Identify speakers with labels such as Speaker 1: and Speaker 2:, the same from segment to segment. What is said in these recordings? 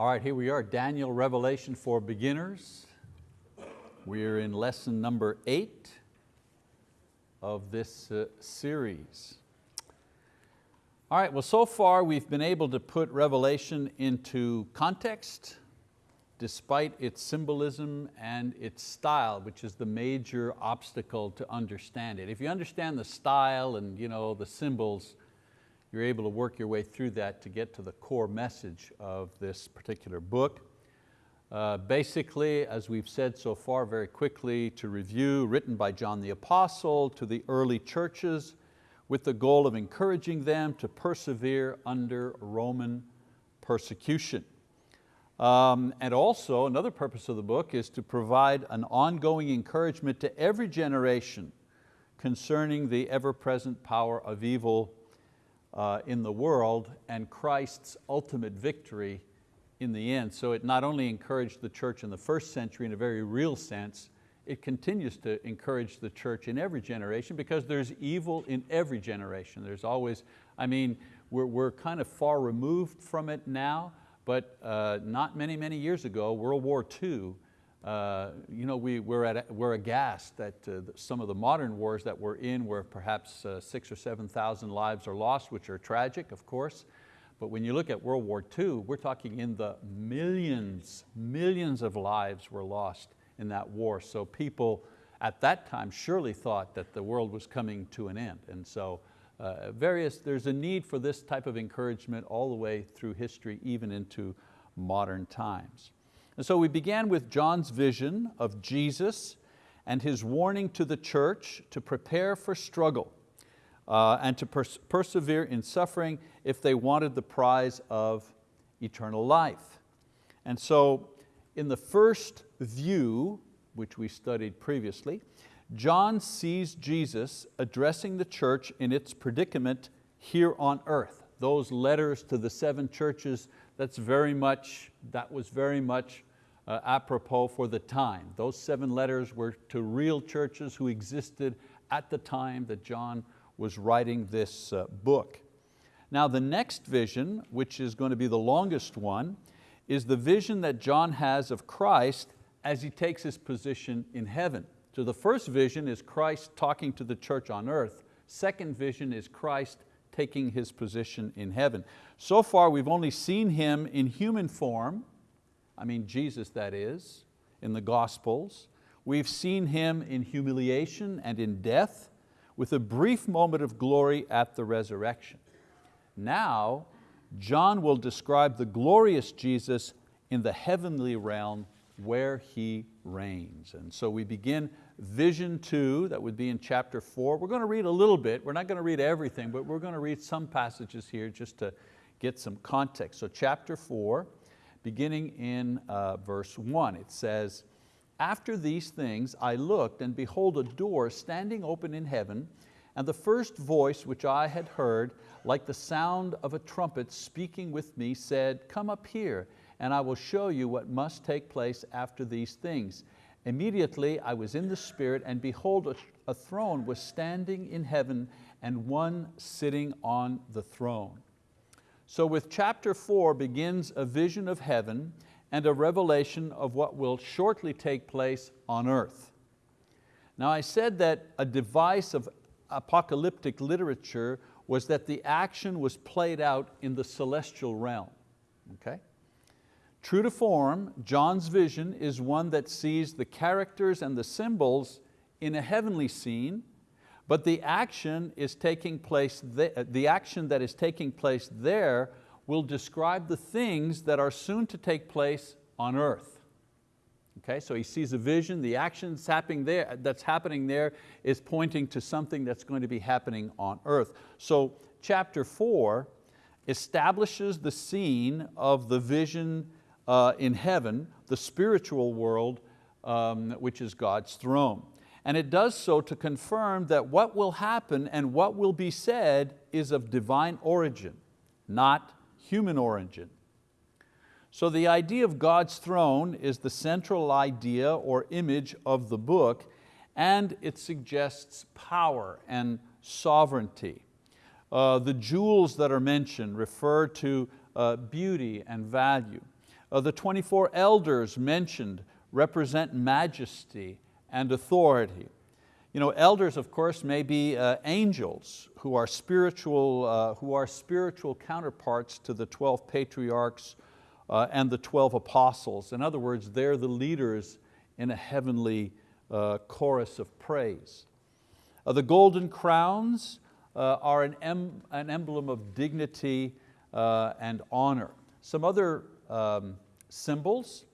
Speaker 1: All right, here we are, Daniel Revelation for Beginners. We're in lesson number eight of this uh, series. All right, well so far we've been able to put Revelation into context despite its symbolism and its style, which is the major obstacle to understand it. If you understand the style and you know, the symbols, you're able to work your way through that to get to the core message of this particular book. Uh, basically, as we've said so far very quickly to review, written by John the Apostle to the early churches with the goal of encouraging them to persevere under Roman persecution. Um, and also another purpose of the book is to provide an ongoing encouragement to every generation concerning the ever-present power of evil uh, in the world and Christ's ultimate victory in the end. So it not only encouraged the church in the first century in a very real sense, it continues to encourage the church in every generation because there's evil in every generation. There's always, I mean, we're, we're kind of far removed from it now, but uh, not many, many years ago, World War II, uh, you know, we, we're, at, we're aghast that uh, some of the modern wars that we're in where perhaps uh, six or 7,000 lives are lost, which are tragic, of course. But when you look at World War II, we're talking in the millions, millions of lives were lost in that war. So people at that time surely thought that the world was coming to an end. And so uh, various, there's a need for this type of encouragement all the way through history, even into modern times. And so we began with John's vision of Jesus and his warning to the church to prepare for struggle uh, and to pers persevere in suffering if they wanted the prize of eternal life. And so in the first view, which we studied previously, John sees Jesus addressing the church in its predicament here on earth. Those letters to the seven churches, that's very much, that was very much uh, apropos for the time. Those seven letters were to real churches who existed at the time that John was writing this uh, book. Now the next vision, which is going to be the longest one, is the vision that John has of Christ as he takes his position in heaven. So the first vision is Christ talking to the church on earth. Second vision is Christ taking his position in heaven. So far we've only seen Him in human form, I mean Jesus that is, in the Gospels. We've seen Him in humiliation and in death with a brief moment of glory at the resurrection. Now, John will describe the glorious Jesus in the heavenly realm where He reigns. And so we begin vision two, that would be in chapter four. We're going to read a little bit, we're not going to read everything, but we're going to read some passages here just to get some context. So chapter four, beginning in uh, verse one, it says, after these things I looked and behold a door standing open in heaven and the first voice which I had heard like the sound of a trumpet speaking with me said, come up here and I will show you what must take place after these things. Immediately I was in the Spirit, and behold, a, a throne was standing in heaven, and one sitting on the throne. So with chapter four begins a vision of heaven and a revelation of what will shortly take place on earth. Now I said that a device of apocalyptic literature was that the action was played out in the celestial realm. Okay? True to form, John's vision is one that sees the characters and the symbols in a heavenly scene, but the action is taking place, the action that is taking place there will describe the things that are soon to take place on earth. Okay, so he sees a vision, the action that's happening there, that's happening there is pointing to something that's going to be happening on earth. So chapter four establishes the scene of the vision uh, in heaven, the spiritual world, um, which is God's throne. And it does so to confirm that what will happen and what will be said is of divine origin, not human origin. So the idea of God's throne is the central idea or image of the book and it suggests power and sovereignty. Uh, the jewels that are mentioned refer to uh, beauty and value. Uh, the 24 elders mentioned represent majesty and authority. You know, elders, of course, may be uh, angels who are, spiritual, uh, who are spiritual counterparts to the 12 patriarchs uh, and the 12 apostles. In other words, they're the leaders in a heavenly uh, chorus of praise. Uh, the golden crowns uh, are an, em an, emblem of dignity and honor. Some other um, symbols,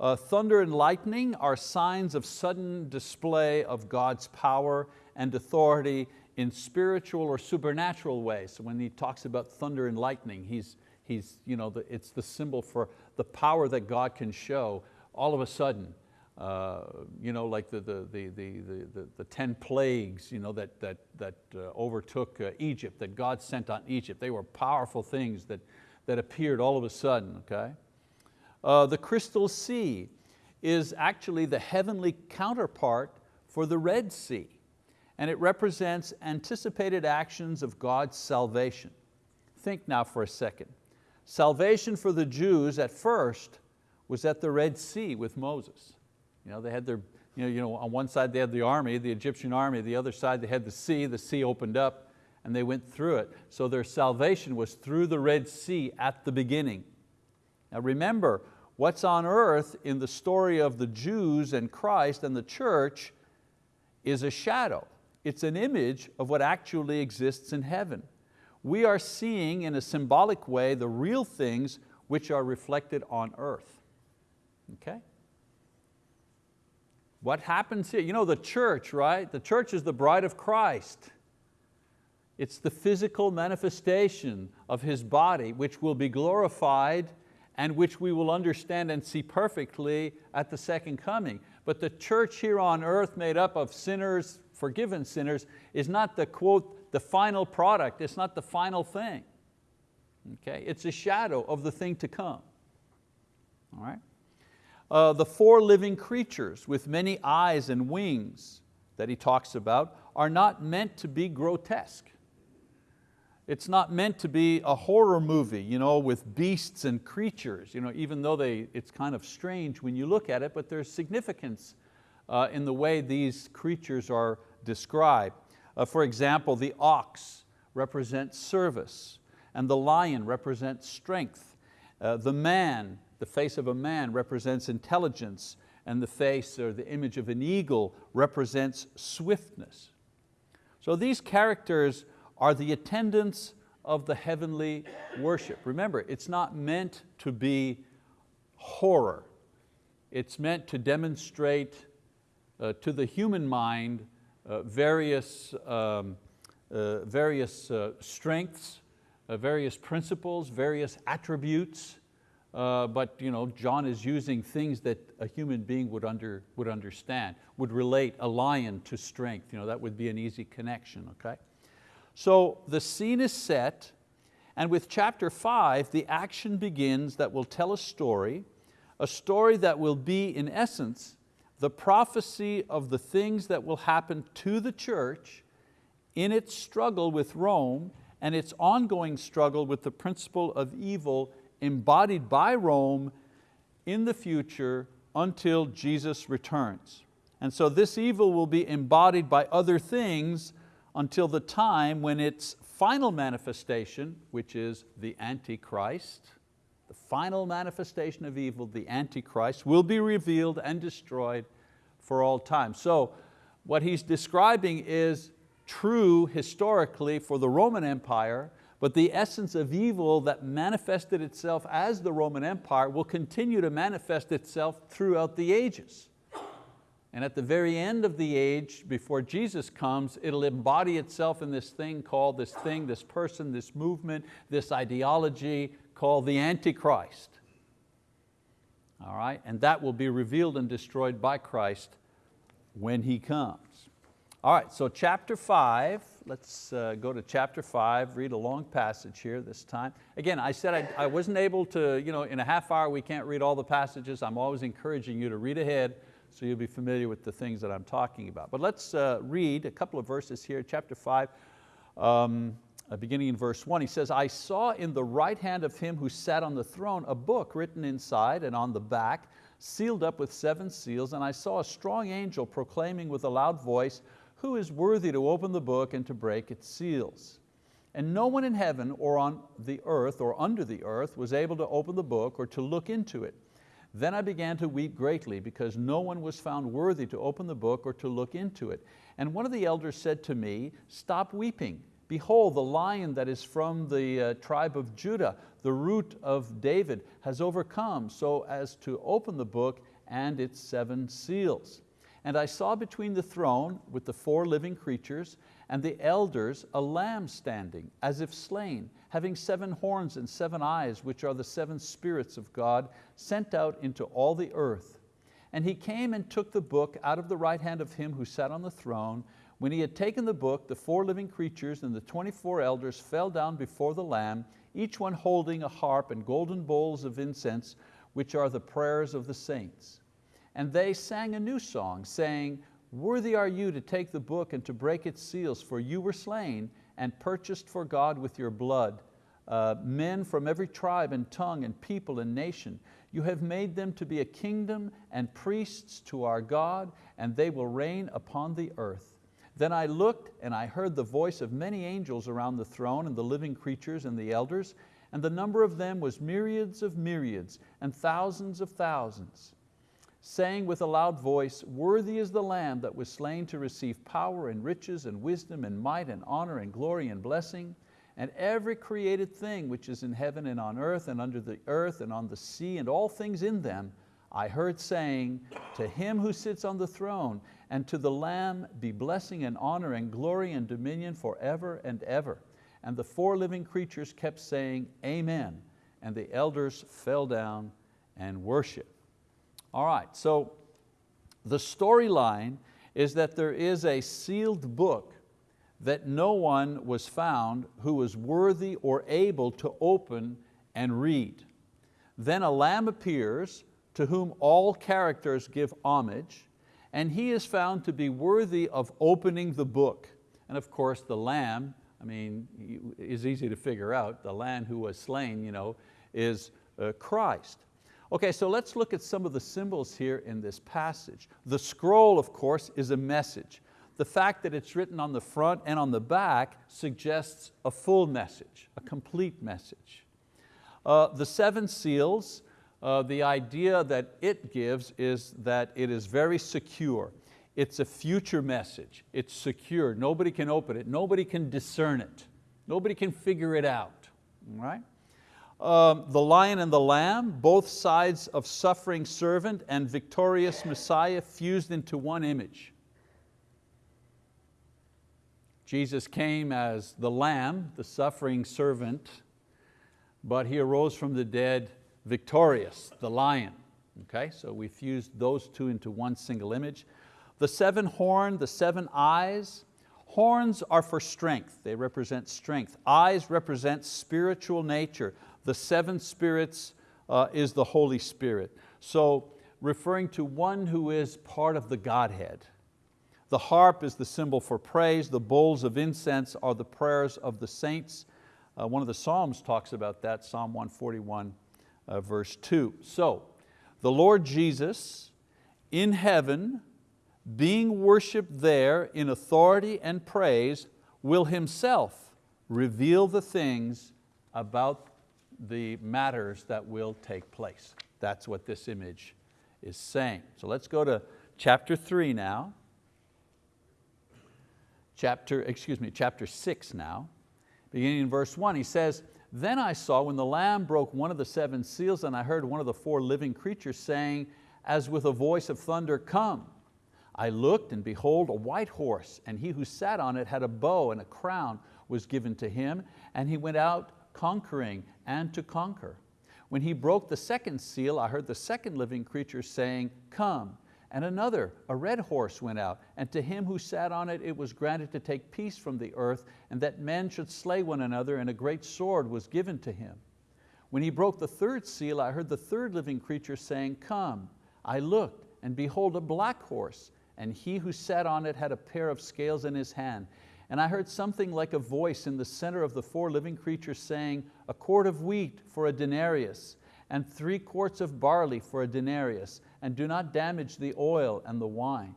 Speaker 1: uh, thunder and lightning are signs of sudden display of God's power and authority in spiritual or supernatural ways. So when he talks about thunder and lightning, he's, he's, you know, the, it's the symbol for the power that God can show all of a sudden. Uh, you know, like the, the, the, the, the, the 10 plagues you know, that, that, that uh, overtook uh, Egypt, that God sent on Egypt. They were powerful things that, that appeared all of a sudden, okay? Uh, the crystal sea is actually the heavenly counterpart for the Red Sea, and it represents anticipated actions of God's salvation. Think now for a second. Salvation for the Jews at first was at the Red Sea with Moses. You know, they had their, you know, you know, on one side they had the army, the Egyptian army, the other side they had the sea, the sea opened up and they went through it. So their salvation was through the Red Sea at the beginning. Now remember, what's on earth in the story of the Jews and Christ and the church is a shadow. It's an image of what actually exists in heaven. We are seeing in a symbolic way the real things which are reflected on earth. Okay? What happens here? You know the church, right? The church is the bride of Christ. It's the physical manifestation of His body which will be glorified and which we will understand and see perfectly at the second coming. But the church here on earth made up of sinners, forgiven sinners, is not the quote, the final product, it's not the final thing. Okay? It's a shadow of the thing to come. All right? Uh, the four living creatures with many eyes and wings that he talks about are not meant to be grotesque. It's not meant to be a horror movie you know, with beasts and creatures, you know, even though they, it's kind of strange when you look at it, but there's significance uh, in the way these creatures are described. Uh, for example, the ox represents service, and the lion represents strength. Uh, the man, the face of a man represents intelligence, and the face or the image of an eagle represents swiftness. So these characters are the attendants of the heavenly worship. Remember, it's not meant to be horror. It's meant to demonstrate uh, to the human mind uh, various, um, uh, various uh, strengths, uh, various principles, various attributes, uh, but you know, John is using things that a human being would, under, would understand, would relate a lion to strength. You know, that would be an easy connection, okay? So the scene is set, and with chapter five, the action begins that will tell a story, a story that will be, in essence, the prophecy of the things that will happen to the church in its struggle with Rome and its ongoing struggle with the principle of evil embodied by Rome in the future until Jesus returns. And so this evil will be embodied by other things until the time when its final manifestation, which is the Antichrist, the final manifestation of evil, the Antichrist, will be revealed and destroyed for all time. So what he's describing is true historically for the Roman Empire, but the essence of evil that manifested itself as the Roman Empire will continue to manifest itself throughout the ages. And at the very end of the age, before Jesus comes, it'll embody itself in this thing called this thing, this person, this movement, this ideology called the Antichrist. All right, and that will be revealed and destroyed by Christ when He comes. All right, so chapter five, let's uh, go to chapter five, read a long passage here this time. Again, I said I, I wasn't able to, you know, in a half hour we can't read all the passages. I'm always encouraging you to read ahead so you'll be familiar with the things that I'm talking about. But let's uh, read a couple of verses here, chapter five, um, uh, beginning in verse one, he says, I saw in the right hand of him who sat on the throne a book written inside and on the back, sealed up with seven seals, and I saw a strong angel proclaiming with a loud voice, who is worthy to open the book and to break its seals? And no one in heaven or on the earth or under the earth was able to open the book or to look into it. Then I began to weep greatly because no one was found worthy to open the book or to look into it. And one of the elders said to me, stop weeping. Behold, the lion that is from the uh, tribe of Judah, the root of David, has overcome so as to open the book and its seven seals. And I saw between the throne with the four living creatures and the elders a lamb standing, as if slain, having seven horns and seven eyes, which are the seven spirits of God, sent out into all the earth. And he came and took the book out of the right hand of him who sat on the throne. When he had taken the book, the four living creatures and the 24 elders fell down before the Lamb, each one holding a harp and golden bowls of incense, which are the prayers of the saints. And they sang a new song, saying, Worthy are you to take the book and to break its seals, for you were slain and purchased for God with your blood uh, men from every tribe and tongue and people and nation. You have made them to be a kingdom and priests to our God, and they will reign upon the earth. Then I looked and I heard the voice of many angels around the throne and the living creatures and the elders, and the number of them was myriads of myriads and thousands of thousands saying with a loud voice, Worthy is the Lamb that was slain to receive power and riches and wisdom and might and honor and glory and blessing. And every created thing which is in heaven and on earth and under the earth and on the sea and all things in them, I heard saying, to him who sits on the throne and to the Lamb be blessing and honor and glory and dominion forever and ever. And the four living creatures kept saying, Amen. And the elders fell down and worshiped. All right, so the storyline is that there is a sealed book that no one was found who was worthy or able to open and read. Then a lamb appears to whom all characters give homage, and he is found to be worthy of opening the book. And of course the lamb, I mean, is easy to figure out, the lamb who was slain you know, is uh, Christ. Okay, so let's look at some of the symbols here in this passage. The scroll, of course, is a message. The fact that it's written on the front and on the back suggests a full message, a complete message. Uh, the seven seals, uh, the idea that it gives is that it is very secure. It's a future message, it's secure, nobody can open it, nobody can discern it, nobody can figure it out, right? Um, the lion and the lamb, both sides of suffering servant and victorious Messiah fused into one image. Jesus came as the lamb, the suffering servant, but He arose from the dead victorious, the lion. Okay, so we fused those two into one single image. The seven horn, the seven eyes, horns are for strength, they represent strength. Eyes represent spiritual nature. The seven spirits uh, is the Holy Spirit. So referring to one who is part of the Godhead. The harp is the symbol for praise. The bowls of incense are the prayers of the saints. Uh, one of the Psalms talks about that, Psalm 141 uh, verse two. So the Lord Jesus in heaven, being worshiped there in authority and praise, will Himself reveal the things about the matters that will take place. That's what this image is saying. So let's go to chapter three now. Chapter, excuse me, chapter six now. Beginning in verse one, he says, Then I saw when the Lamb broke one of the seven seals and I heard one of the four living creatures saying, as with a voice of thunder, come. I looked and behold a white horse and he who sat on it had a bow and a crown was given to him and he went out conquering and to conquer. When he broke the second seal, I heard the second living creature saying, come. And another, a red horse went out, and to him who sat on it, it was granted to take peace from the earth, and that men should slay one another, and a great sword was given to him. When he broke the third seal, I heard the third living creature saying, come. I looked, and behold a black horse, and he who sat on it had a pair of scales in his hand And I heard something like a voice in the center of the four living creatures saying, a quart of wheat for a denarius, and three quarts of barley for a denarius, and do not damage the oil and the wine.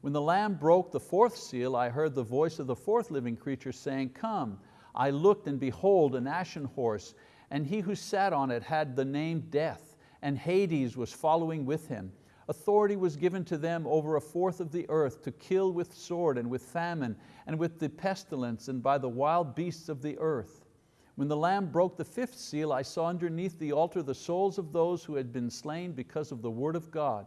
Speaker 1: When the Lamb broke the fourth seal, I heard the voice of the fourth living creature saying, come. I looked and behold an ashen horse, and he who sat on it had the name Death, and Hades was following with him. Authority was given to them over a fourth of the earth to kill with sword and with famine and with the pestilence and by the wild beasts of the earth. When the Lamb broke the fifth seal, I saw underneath the altar the souls of those who had been slain because of the word of God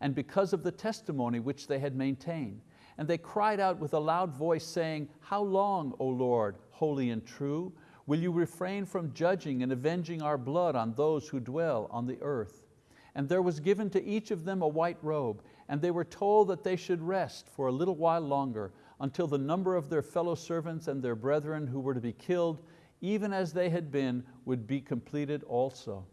Speaker 1: and because of the testimony which they had maintained. And they cried out with a loud voice saying, How long, O Lord, holy and true, will you refrain from judging and avenging our blood on those who dwell on the earth? And there was given to each of them a white robe, and they were told that they should rest for a little while longer until the number of their fellow servants and their brethren who were to be killed, even as they had been, would be completed also.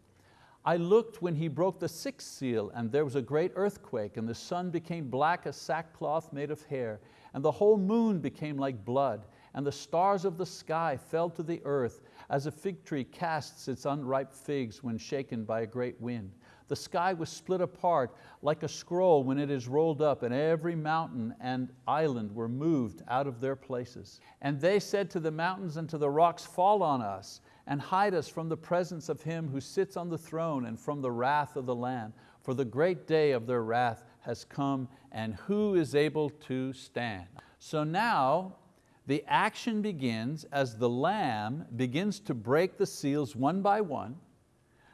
Speaker 1: I looked when he broke the sixth seal and there was a great earthquake and the sun became black as sackcloth made of hair and the whole moon became like blood and the stars of the sky fell to the earth as a fig tree casts its unripe figs when shaken by a great wind. The sky was split apart like a scroll when it is rolled up and every mountain and island were moved out of their places. And they said to the mountains and to the rocks, fall on us and hide us from the presence of him who sits on the throne and from the wrath of the Lamb. For the great day of their wrath has come and who is able to stand? So now the action begins as the Lamb begins to break the seals one by one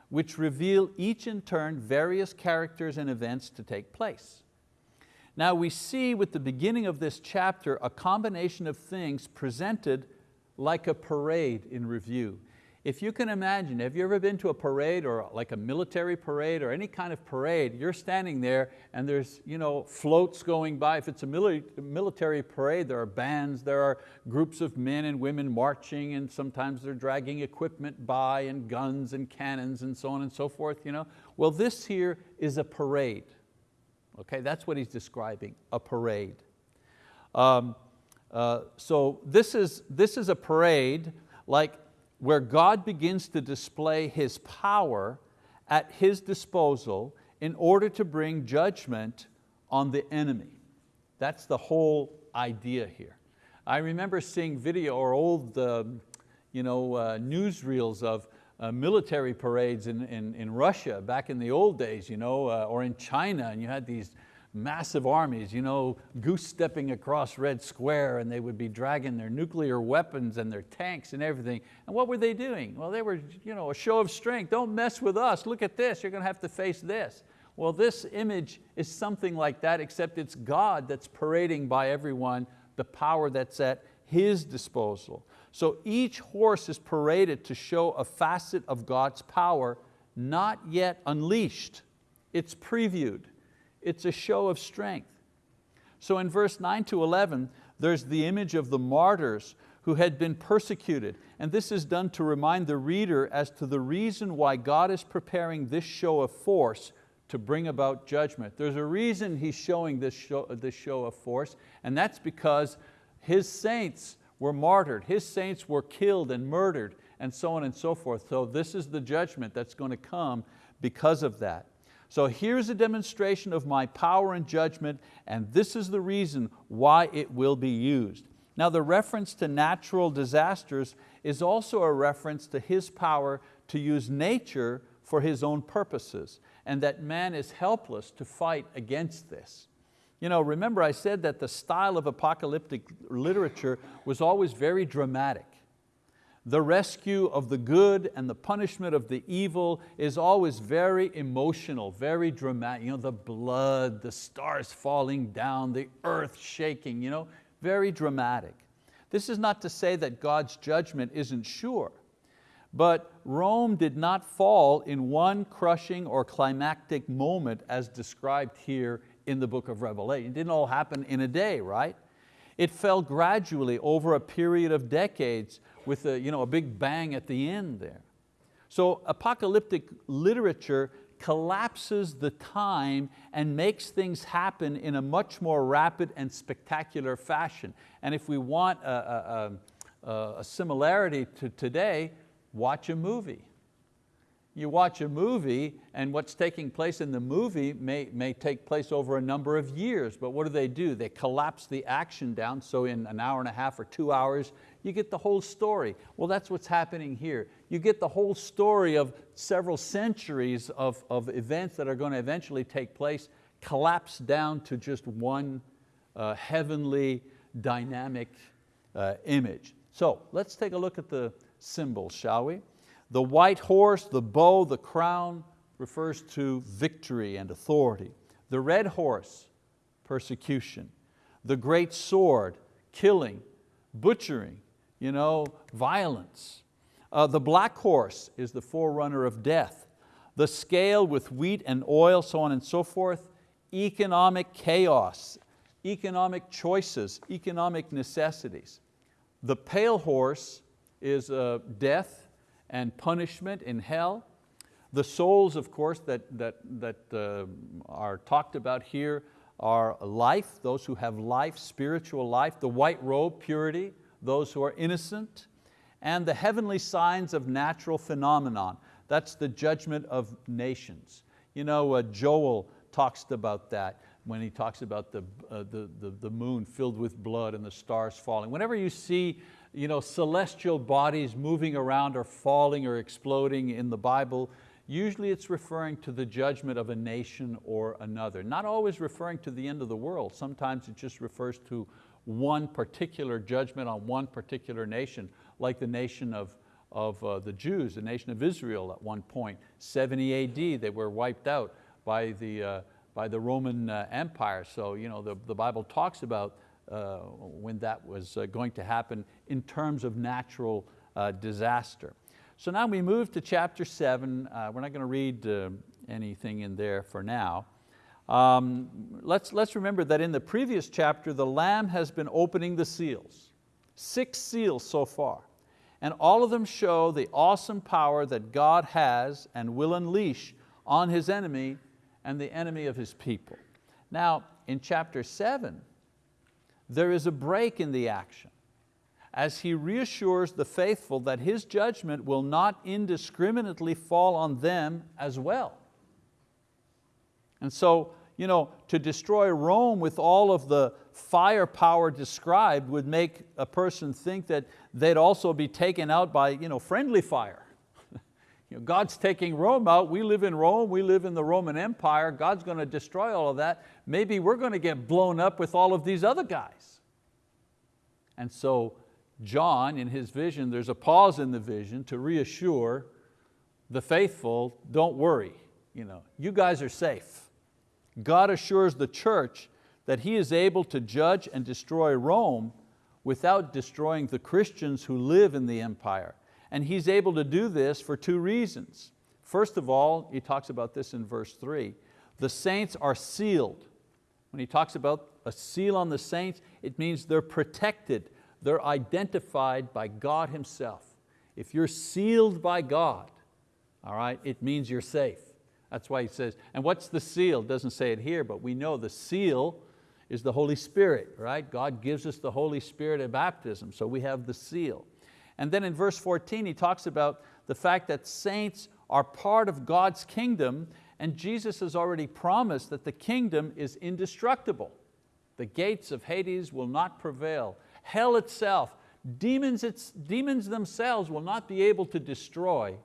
Speaker 1: which reveal each in turn various characters and events to take place. Now we see with the beginning of this chapter a combination of things presented like a parade in review. If you can imagine, have you ever been to a parade or like a military parade or any kind of parade, you're standing there and there's you know, floats going by. If it's a military parade, there are bands, there are groups of men and women marching and sometimes they're dragging equipment by and guns and cannons and so on and so forth. You know? Well, this here is a parade. Okay, that's what he's describing, a parade. Um, uh, so this is, this is a parade like where God begins to display His power at His disposal in order to bring judgment on the enemy. That's the whole idea here. I remember seeing video or old uh, you know, uh, newsreels of uh, military parades in, in, in, Russia back in the old days, you know, uh, or in China, and you had these massive armies, you know, goose stepping across Red Square and they would be dragging their nuclear weapons and their tanks and everything. And what were they doing? Well, they were you know, a show of strength. Don't mess with us. Look at this. You're going to have to face this. Well, this image is something like that, except it's God that's parading by everyone the power that's at His disposal. So each horse is paraded to show a facet of God's power not yet unleashed. It's previewed. It's a show of strength. So in verse 9 to 11, there's the image of the martyrs who had been persecuted. And this is done to remind the reader as to the reason why God is preparing this show of force to bring about judgment. There's a reason He's showing this show, this show of force, and that's because His saints were martyred, His saints were killed and murdered, and so on and so forth. So this is the judgment that's going to come because of that. So here's a demonstration of my power and judgment, and this is the reason why it will be used. Now the reference to natural disasters is also a reference to His power to use nature for His own purposes, and that man is helpless to fight against this. You know, remember I said that the style of apocalyptic literature was always very dramatic. The rescue of the good and the punishment of the evil is always very emotional, very dramatic. You know, the blood, the stars falling down, the earth shaking, you know, very dramatic. This is not to say that God's judgment isn't sure, but Rome did not fall in one crushing or climactic moment as described here in the book of Revelation. It didn't all happen in a day, right? It fell gradually over a period of decades with a, you know, a big bang at the end there. So apocalyptic literature collapses the time and makes things happen in a much more rapid and spectacular fashion. And if we want a, a, a, a similarity to today, watch a movie you watch a movie and what's taking place in the movie may, may take place over a number of years, but what do they do? They collapse the action down, so in an hour and a half or two hours, you get the whole story. Well, that's what's happening here. You get the whole story of several centuries of, of events that are going to eventually take place collapsed down to just one uh, heavenly dynamic uh, image. So let's take a look at the symbols, shall we? The white horse, the bow, the crown refers to victory and authority. The red horse, persecution. The great sword, killing, butchering, you know, violence. Uh, the black horse is the forerunner of death. The scale with wheat and oil, so on and so forth. Economic chaos, economic choices, economic necessities. The pale horse is uh, death, and punishment in hell. The souls, of course, that, that, that uh, are talked about here are life, those who have life, spiritual life, the white robe, purity, those who are innocent, and the heavenly signs of natural phenomenon. That's the judgment of nations. You know, uh, Joel talks about that when he talks about the, uh, the, the, the moon filled with blood and the stars falling. Whenever you see you know, celestial bodies moving around or falling or exploding in the Bible, usually it's referring to the judgment of a nation or another. Not always referring to the end of the world. Sometimes it just refers to one particular judgment on one particular nation, like the nation of, of uh, the Jews, the nation of Israel at one point. 70 AD, they were wiped out by the, uh, by the Roman uh, Empire. So you know, the, the Bible talks about uh, when that was uh, going to happen in terms of natural uh, disaster. So now we move to chapter seven. we're not going to read anything in there for now. Um, let's, let's remember that in the previous chapter, the Lamb has been opening the seals. Six seals so far. And all of them show the awesome power that God has and will unleash on His enemy and the enemy of His people. Now, in chapter seven, there is a break in the action as he reassures the faithful that his judgment will not indiscriminately fall on them as well. And so, you know, to destroy Rome with all of the firepower described would make a person think that they'd also be taken out by you know, friendly fire. You know, God's taking Rome out, we live in Rome, we live in the Roman Empire, God's going to destroy all of that. Maybe we're going to get blown up with all of these other guys. And so John, in his vision, there's a pause in the vision to reassure the faithful, don't worry, you, know, you guys are safe. God assures the church that He is able to judge and destroy Rome without destroying the Christians who live in the empire. And he's able to do this for two reasons. First of all, he talks about this in verse three, the saints are sealed. When he talks about a seal on the saints, it means they're protected, they're identified by God Himself. If you're sealed by God, all right, it means you're safe. That's why he says, and what's the seal? Doesn't say it here, but we know the seal is the Holy Spirit, right? God gives us the Holy Spirit at baptism, so we have the seal. And then in verse 14 he talks about the fact that saints are part of God's kingdom and Jesus has already promised that the kingdom is indestructible. The gates of Hades will not prevail. Hell itself, demons, it's, demons themselves will not be able to destroy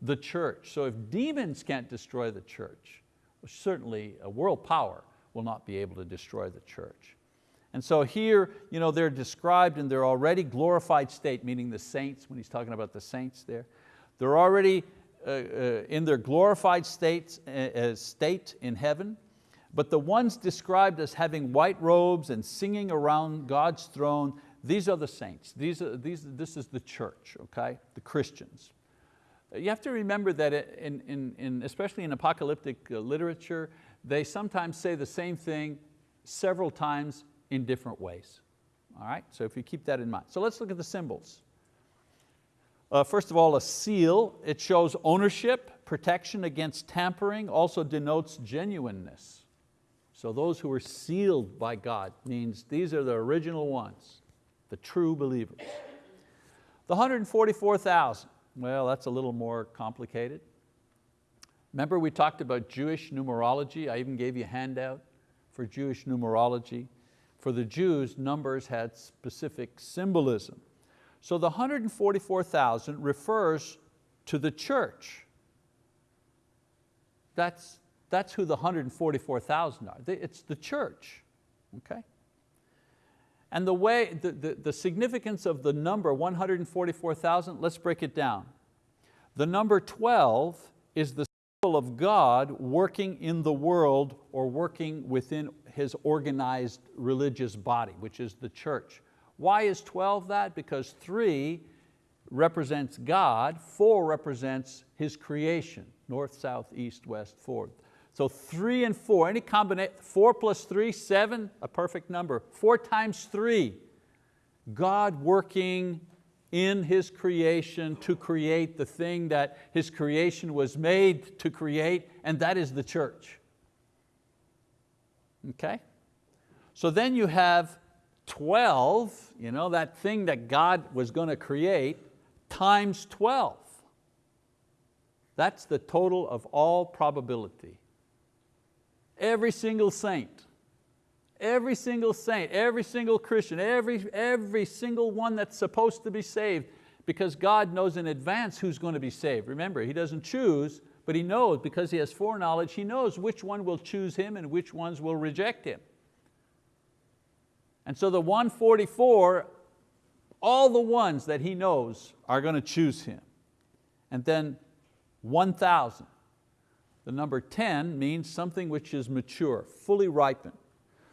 Speaker 1: the church. So if demons can't destroy the church, certainly a world power will not be able to destroy the church. And so here you know, they're described in their already glorified state, meaning the saints, when he's talking about the saints there. They're already uh, uh, in their glorified states, uh, state in heaven, but the ones described as having white robes and singing around God's throne, these are the saints. These are, these, this is the church, okay? the Christians. You have to remember that in, in, in, especially in apocalyptic uh, literature, they sometimes say the same thing several times in different ways. All right, so if you keep that in mind. So let's look at the symbols. Uh, first of all, a seal, it shows ownership, protection against tampering, also denotes genuineness. So those who are sealed by God means these are the original ones, the true believers. The 144,000, well, that's a little more complicated. Remember we talked about Jewish numerology? I even gave you a handout for Jewish numerology. For the Jews, numbers had specific symbolism. So the 144,000 refers to the church. That's, that's who the 144,000 are. It's the church, okay? And the way, the, the, the significance of the number 144,000, let's break it down. The number 12 is the symbol of God working in the world or working within His organized religious body, which is the church. Why is 12 that? Because three represents God, four represents His creation, north, south, east, west, four. So three and four, any combination, four plus three, seven, a perfect number. Four times three, God working in His creation to create the thing that His creation was made to create, and that is the church. Okay? So then you have 12, you know, that thing that God was going to create, times 12. That's the total of all probability. Every single saint, every single saint, every single Christian, every, every single one that's supposed to be saved, because God knows in advance who's going to be saved. Remember, He doesn't choose, but He knows, because He has foreknowledge, He knows which one will choose Him and which ones will reject Him. And so the 144, all the ones that He knows are going to choose Him. And then 1,000. The number 10 means something which is mature, fully ripened.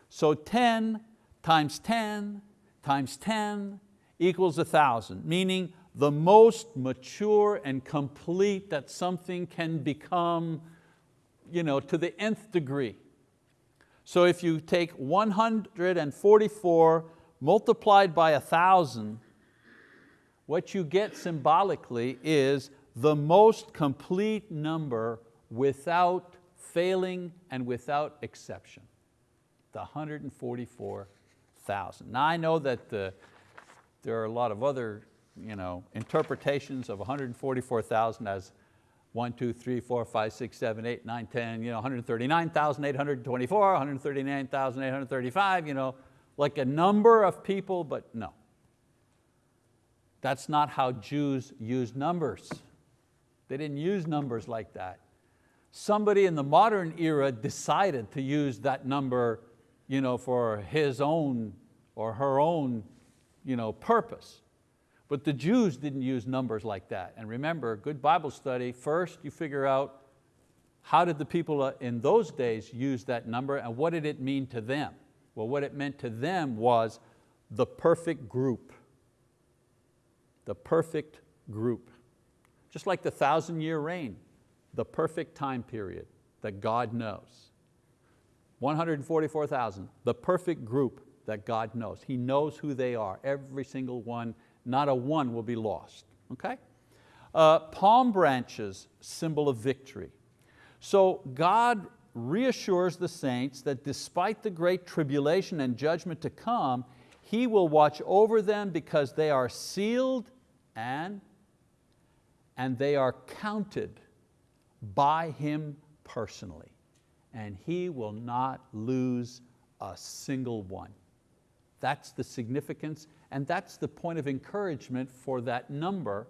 Speaker 1: So 10 times 10 times 10 equals a thousand, meaning the most mature and complete that something can become you know, to the nth degree. So if you take 144 multiplied by a thousand, what you get symbolically is the most complete number without failing and without exception, the 144,000. Now I know that the, there are a lot of other you know, interpretations of 144,000 as 1, 2, 3, 4, 5, 6, 7, 8, 9, 10, you know, 139,824, 139,835, you know, like a number of people, but no. That's not how Jews use numbers. They didn't use numbers like that somebody in the modern era decided to use that number you know, for his own or her own you know, purpose. But the Jews didn't use numbers like that. And remember, good Bible study, first you figure out how did the people in those days use that number and what did it mean to them? Well, what it meant to them was the perfect group. The perfect group. Just like the thousand year reign the perfect time period that God knows. 144,000, the perfect group that God knows. He knows who they are, every single one, not a one will be lost, okay? Uh, palm branches, symbol of victory. So God reassures the saints that despite the great tribulation and judgment to come, He will watch over them because they are sealed and, and they are counted by Him personally, and He will not lose a single one. That's the significance, and that's the point of encouragement for that number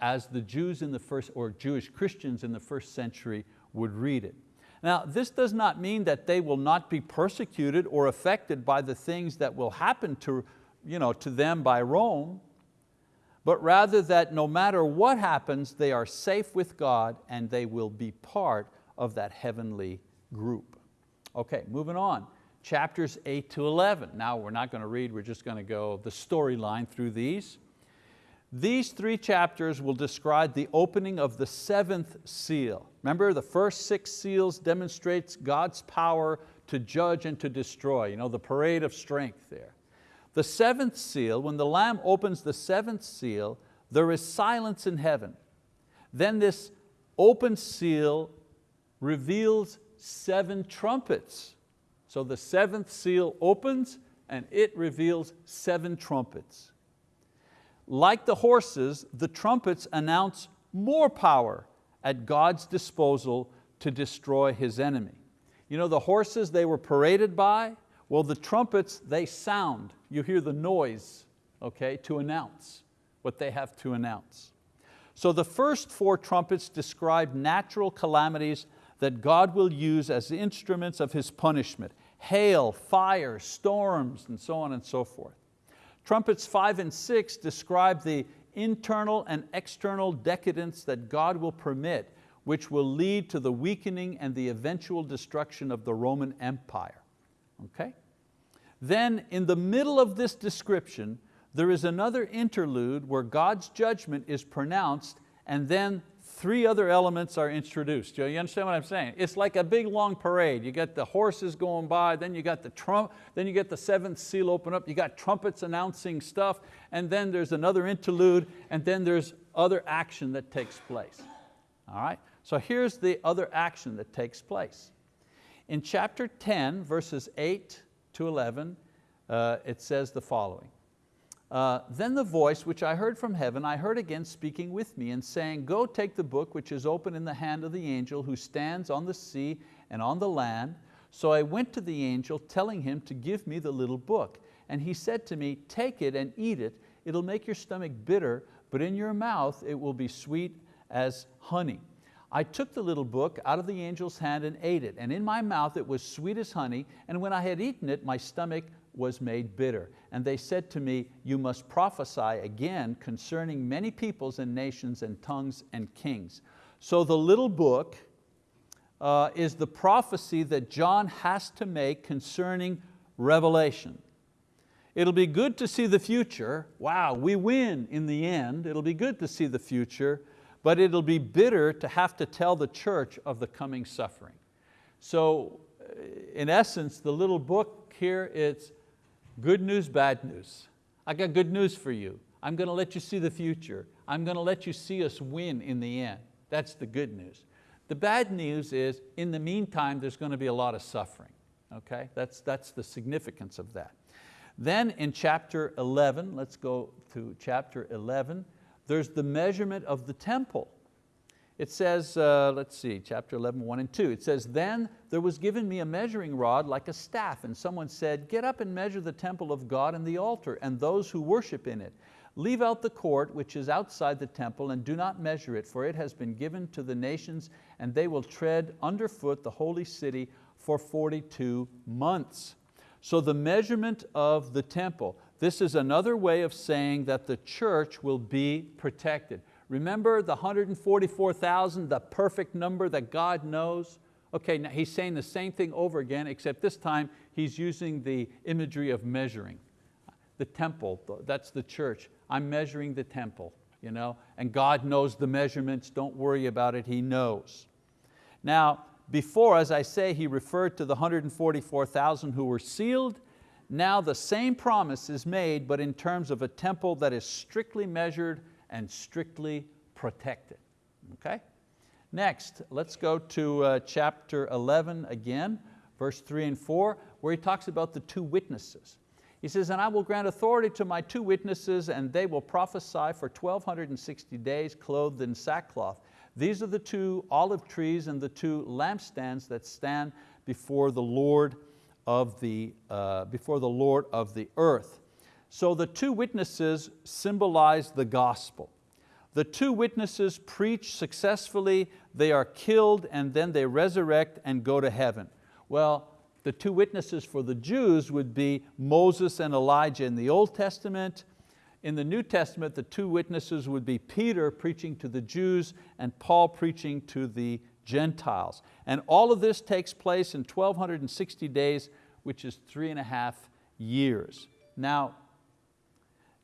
Speaker 1: as the Jews in the first, or Jewish Christians in the first century would read it. Now, this does not mean that they will not be persecuted or affected by the things that will happen to, you know, to them by Rome but rather that no matter what happens, they are safe with God and they will be part of that heavenly group. Okay, moving on. Chapters 8 to 11. Now we're not going to read, we're just going to go the storyline through these. These three chapters will describe the opening of the seventh seal. Remember the first six seals demonstrates God's power to judge and to destroy, you know, the parade of strength there. The seventh seal, when the Lamb opens the seventh seal, there is silence in heaven. Then this open seal reveals seven trumpets. So the seventh seal opens and it reveals seven trumpets. Like the horses, the trumpets announce more power at God's disposal to destroy His enemy. You know, the horses they were paraded by, well the trumpets, they sound. You hear the noise, okay, to announce what they have to announce. So the first four trumpets describe natural calamities that God will use as instruments of His punishment. Hail, fire, storms, and so on and so forth. Trumpets five and six describe the internal and external decadence that God will permit, which will lead to the weakening and the eventual destruction of the Roman Empire. Okay? Then in the middle of this description, there is another interlude where God's judgment is pronounced and then three other elements are introduced. You understand what I'm saying? It's like a big long parade. You got the horses going by, then you got the trump, then you get the seventh seal open up, you got trumpets announcing stuff, and then there's another interlude, and then there's other action that takes place. All right? So here's the other action that takes place. In chapter 10, verses 8 to 11, uh, it says the following. Uh, then the voice which I heard from heaven, I heard again speaking with me and saying, go take the book which is open in the hand of the angel who stands on the sea and on the land. So I went to the angel telling him to give me the little book. And he said to me, take it and eat it. It'll make your stomach bitter, but in your mouth it will be sweet as honey. I took the little book out of the angel's hand and ate it, and in my mouth it was sweet as honey, and when I had eaten it, my stomach was made bitter. And they said to me, you must prophesy again concerning many peoples and nations and tongues and kings. So the little book uh, is the prophecy that John has to make concerning Revelation. It'll be good to see the future. Wow, we win in the end. It'll be good to see the future, but it'll be bitter to have to tell the church of the coming suffering. So in essence, the little book here, it's Good news, bad news. I got good news for you. I'm going to let you see the future. I'm going to let you see us win in the end. That's the good news. The bad news is, in the meantime, there's going to be a lot of suffering. Okay? That's, that's the significance of that. Then in chapter 11, let's go to chapter 11, there's the measurement of the temple. It says, uh, let's see, chapter 11, 1 and 2. It says, then there was given me a measuring rod like a staff, and someone said, get up and measure the temple of God and the altar, and those who worship in it. Leave out the court which is outside the temple, and do not measure it, for it has been given to the nations, and they will tread underfoot the holy city for 42 months. So the measurement of the temple, this is another way of saying that the church will be protected. Remember the 144,000, the perfect number that God knows? Okay, now he's saying the same thing over again, except this time he's using the imagery of measuring. The temple, that's the church. I'm measuring the temple, you know? and God knows the measurements, don't worry about it, He knows. Now, before, as I say, he referred to the 144,000 who were sealed. Now the same promise is made, but in terms of a temple that is strictly measured and strictly protected. Okay? Next, let's go to uh, chapter 11 again, verse three and four, where he talks about the two witnesses. He says, and I will grant authority to my two witnesses and they will prophesy for 1260 days clothed in sackcloth. These are the two olive trees and the two lampstands that stand before the Lord of the, uh, before the Lord of the earth. So the two witnesses symbolize the gospel. The two witnesses preach successfully, they are killed and then they resurrect and go to heaven. Well, the two witnesses for the Jews would be Moses and Elijah in the Old Testament. In the New Testament, the two witnesses would be Peter preaching to the Jews and Paul preaching to the Gentiles. And all of this takes place in 1260 days, which is three and a half years. Now,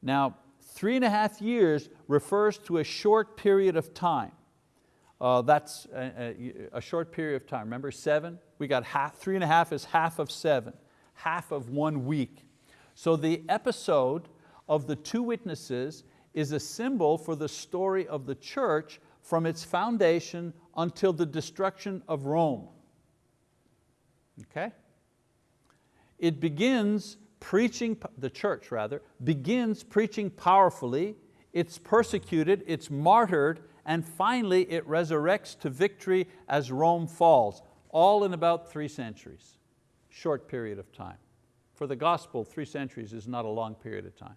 Speaker 1: now, three and a half years refers to a short period of time. Uh, that's a, a, a, short period of time. Remember seven? We got half, three and a half is half of seven, half of one week. So the episode of the two witnesses is a symbol for the story of the church from its foundation until the destruction of Rome. Okay? It begins preaching, the church rather, begins preaching powerfully, it's persecuted, it's martyred, and finally it resurrects to victory as Rome falls, all in about three centuries, short period of time. For the gospel, three centuries is not a long period of time.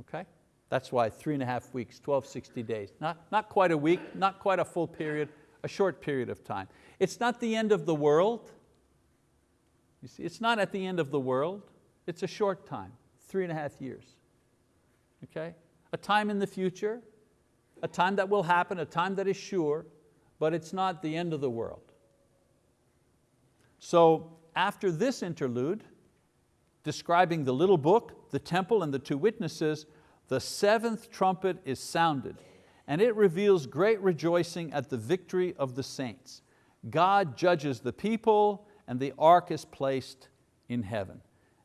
Speaker 1: Okay? That's why three and a half weeks, 12, 60 days. Not, not quite a week, not quite a full period, a short period of time. It's not the end of the world. You see, it's not at the end of the world. It's a short time, three and a half years. Okay? A time in the future, a time that will happen, a time that is sure, but it's not the end of the world. So after this interlude, describing the little book, the temple, and the two witnesses, the seventh trumpet is sounded, and it reveals great rejoicing at the victory of the saints. God judges the people, and the ark is placed in heaven.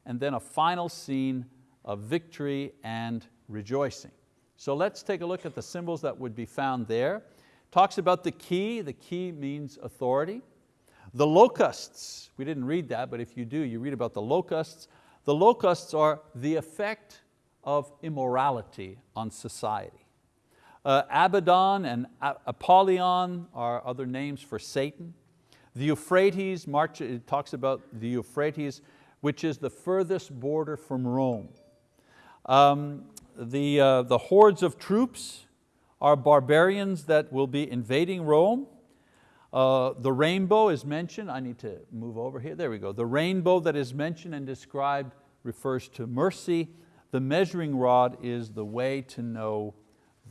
Speaker 1: And then a final scene of victory and rejoicing. So let's take a look at the symbols that would be found there. Talks about the key, the key means authority. The locusts, we didn't read that, but if you do, you read about the locusts. The locusts are the effect of immorality on society. Uh, Abaddon and Apollyon are other names for Satan. The Euphrates, March, it talks about the Euphrates, which is the furthest border from Rome. Um, the, uh, the hordes of troops are barbarians that will be invading Rome. Uh, the rainbow is mentioned, I need to move over here, there we go. The rainbow that is mentioned and described refers to mercy. The measuring rod is the way to know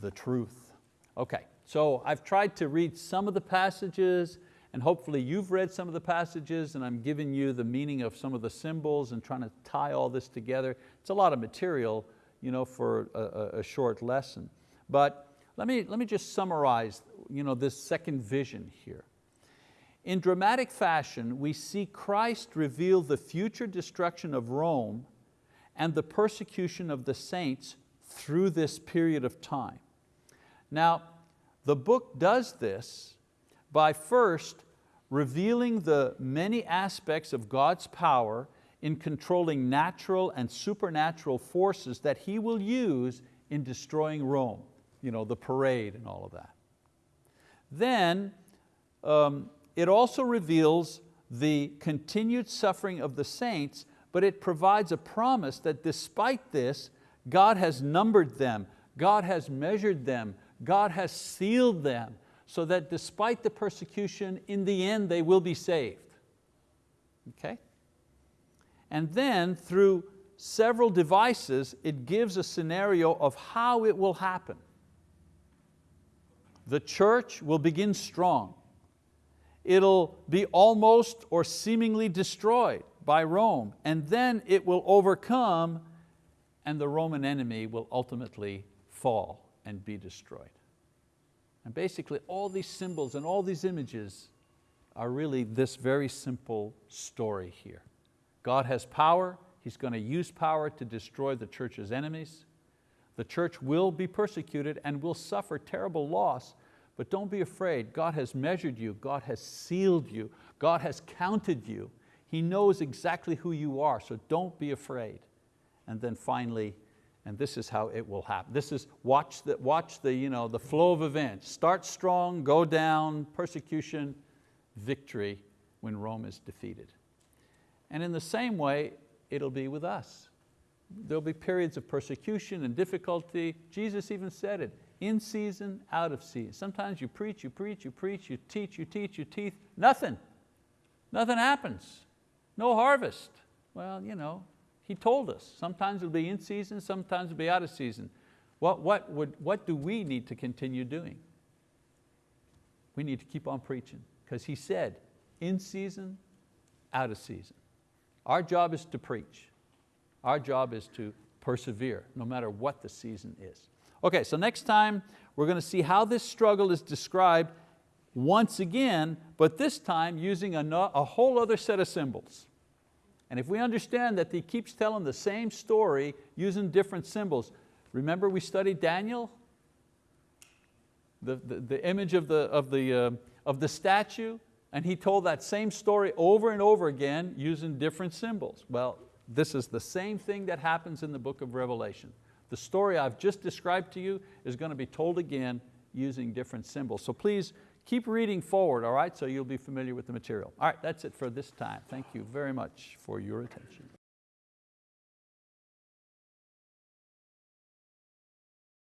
Speaker 1: the truth. Okay, so I've tried to read some of the passages and hopefully you've read some of the passages and I'm giving you the meaning of some of the symbols and trying to tie all this together. It's a lot of material you know, for a, a short lesson. But let me, let me just summarize you know, this second vision here. In dramatic fashion, we see Christ reveal the future destruction of Rome and the persecution of the saints through this period of time. Now, the book does this by first revealing the many aspects of God's power in controlling natural and supernatural forces that He will use in destroying Rome, you know, the parade and all of that. Then um, it also reveals the continued suffering of the saints but it provides a promise that despite this, God has numbered them, God has measured them, God has sealed them, so that despite the persecution, in the end they will be saved. Okay? And then through several devices, it gives a scenario of how it will happen. The church will begin strong. It'll be almost or seemingly destroyed by Rome, and then it will overcome and the Roman enemy will ultimately fall and be destroyed. And basically all these symbols and all these images are really this very simple story here. God has power, He's going to use power to destroy the church's enemies. The church will be persecuted and will suffer terrible loss, but don't be afraid. God has measured you, God has sealed you, God has counted you, he knows exactly who you are, so don't be afraid. And then finally, and this is how it will happen. This is, watch the, watch the, you know, the flow of events. Start strong, go down, persecution, victory when Rome is defeated. And in the same way, it'll be with us. There'll be periods of persecution and difficulty. Jesus even said it, in season, out of season. Sometimes you preach, you preach, you preach, you teach, you teach, you teach, nothing. Nothing happens. No harvest. Well, you know, he told us, sometimes it'll be in season, sometimes it'll be out of season. What, what, would, what do we need to continue doing? We need to keep on preaching because he said, in season, out of season. Our job is to preach. Our job is to persevere no matter what the season is. Okay, so next time we're going to see how this struggle is described once again, but this time using a, a whole other set of symbols. And if we understand that he keeps telling the same story using different symbols, Remember we studied Daniel? The, the, the image of the, of, the, uh, of the statue, and he told that same story over and over again using different symbols. Well, this is the same thing that happens in the book of Revelation. The story I've just described to you is going to be told again using different symbols. So please keep reading forward, all right, so you'll be familiar with the material. All right, that's it for this time. Thank you very much for your attention.